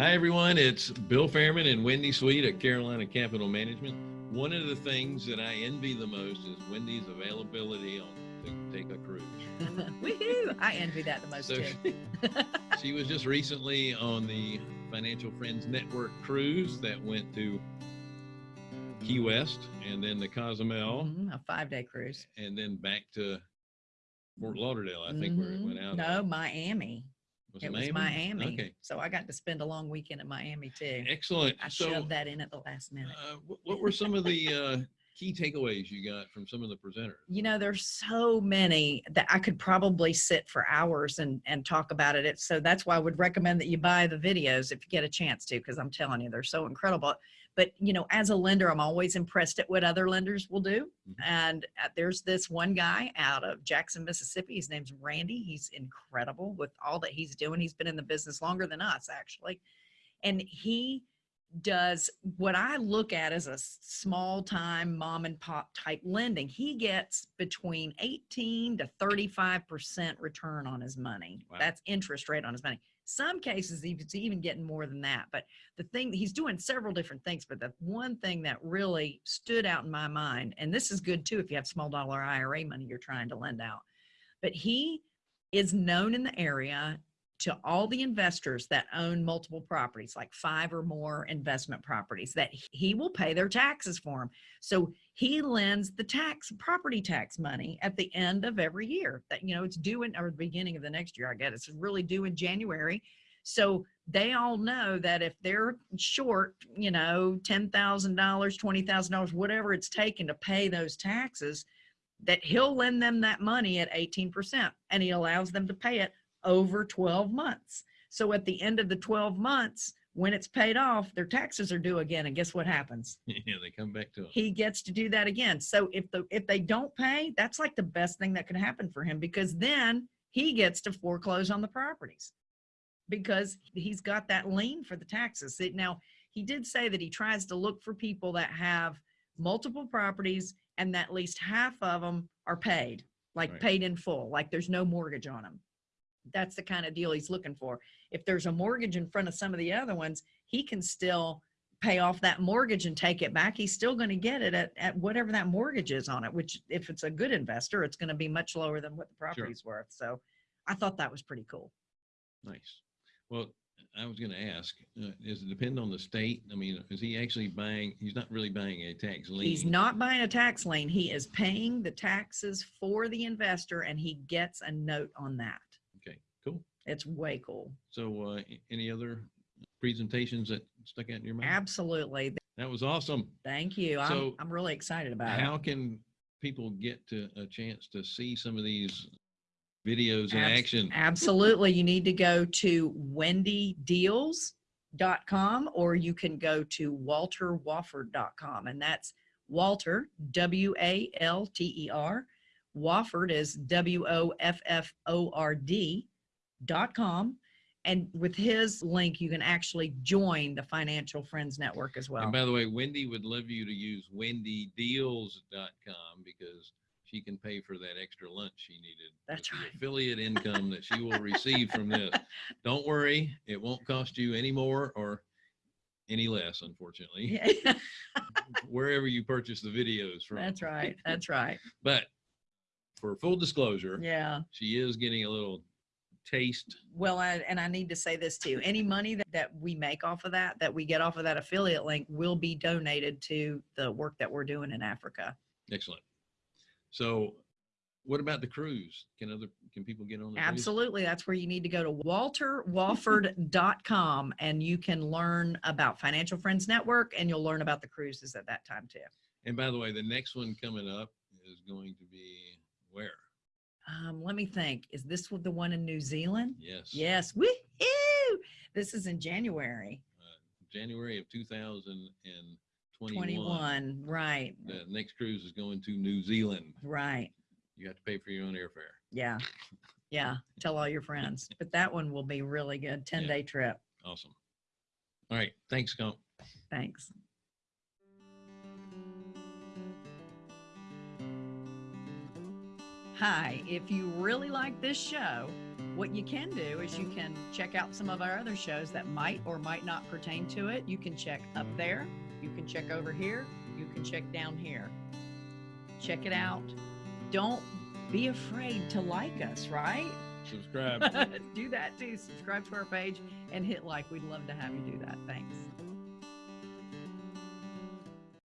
Hi, everyone. It's Bill Fairman and Wendy Sweet at Carolina Capital Management. One of the things that I envy the most is Wendy's availability on to take a cruise. Woohoo! I envy that the most So too. she, was just recently on the Financial Friends Network cruise that went to Key West and then the Cozumel Mhm, A five day cruise. and then back to Fort Lauderdale, I think, where it Mhm. went out. No, Miami. Was It was Miami? Okay. So I got to spend a long weekend in Miami too. Excellent. I so, shoved that in at the last minute. uh, what were some of the uh, key takeaways you got from some of the presenters? You know, there's so many that I could probably sit for hours and and talk about it. It's, so that's why I would recommend that you buy the videos if you get a chance to, because I'm telling you, they're so incredible. But you know, as a lender, I'm always impressed at what other lenders will do. Mhm. And uh, there's this one guy out of Jackson, Mississippi. His name's Randy. He's incredible with all that he's doing. He's been in the business longer than us, actually. And he does what I look at as a small time mom and pop type lending. He gets between 18 to 35% return on his money. Wow. That's interest rate on his money. Some cases he's even getting more than that. But the thing he's doing several different things, but the one thing that really stood out in my mind, and this is good too if you have small dollar IRA money you're trying to lend out, but he is known in the area to all the investors that own multiple properties, like five or more investment properties, that he will pay their taxes for them. So he lends the tax, property tax money at the end of every year. That you know it's due in or the beginning of the next year. I guess it's really due in January. So they all know that if they're short, you know, ten thousand dollars, twenty thousand dollars, whatever it's taken to pay those taxes, that he'll lend them that money at eighteen percent, and he allows them to pay it over 12 months. So at the end of the 12 months, when it's paid off, their taxes are due again. And guess what happens? yeah, they come back to him. He gets to do that again. So if the if they don't pay, that's like the best thing that could happen for him because then he gets to foreclose on the properties because he's got that lien for the taxes. Now, he did say that he tries to look for people that have multiple properties and that at least half of them are paid, like Right. paid in full, like there's no mortgage on them that's the kind of deal he's looking for. If there's a mortgage in front of some of the other ones, he can still pay off that mortgage and take it back. He's still going to get it at, at whatever that mortgage is on it, which if it's a good investor, it's going to be much lower than what the property's worth. So I thought that was pretty cool. Nice. Well, I was going to ask, uh, does it depend on the state? I mean, is he actually buying? He's not really buying a tax lien. He's not buying a tax lien. He is paying the taxes for the investor and he gets a note on that. Cool. It's way cool. So, uh, any other presentations that stuck out in your mind? Absolutely. That was awesome. Thank you. I'm, I'm really excited about it. How can people get to a chance to see some of these videos in action? Absolutely. You need to go to wendydeals.com or you can go to walterwofford.com. And that's Walter, W A L T E R. Wofford is W O F F O R D com. And with his link, you can actually join the Financial Friends Network as well. And by the way, Wendy would love you to use wendydeals.com because she can pay for that extra lunch she needed. That's right. Affiliate income that she will receive from this. Don't worry, it won't cost you any more or any less, unfortunately, Yeah, wherever you purchase the videos from. that's right. That's right. But for full disclosure, Yeah. she is getting a little taste. Well, I, and I need to say this too. Any money that, that we make off of that, that we get off of that affiliate link will be donated to the work that we're doing in Africa. Excellent. So what about the cruise? Can other, can people get on the cruise? Absolutely. That's where you need to go to walterwofford.com and you can learn about Financial Friends Network and you'll learn about the cruises at that time too. And by the way, the next one coming up is going to be where? Um, let me think. Is this the one in New Zealand? Yes. Yes. Woohoo! This is in January uh, January of 2021. 21. Right. The next cruise is going to New Zealand. Right. You have to pay for your own airfare. Yeah. Yeah. Tell all your friends. But that one will be really good. 10 Yeah. day trip. Awesome. All right. Thanks, Scump. Thanks. Hi. If you really like this show, what you can do is you can check out some of our other shows that might or might not pertain to it. You can check up there, you can check over here, you can check down here. Check it out. Don't be afraid to like us, right? Subscribe. do that too. Subscribe to our page and hit like. We'd love to have you do that. Thanks.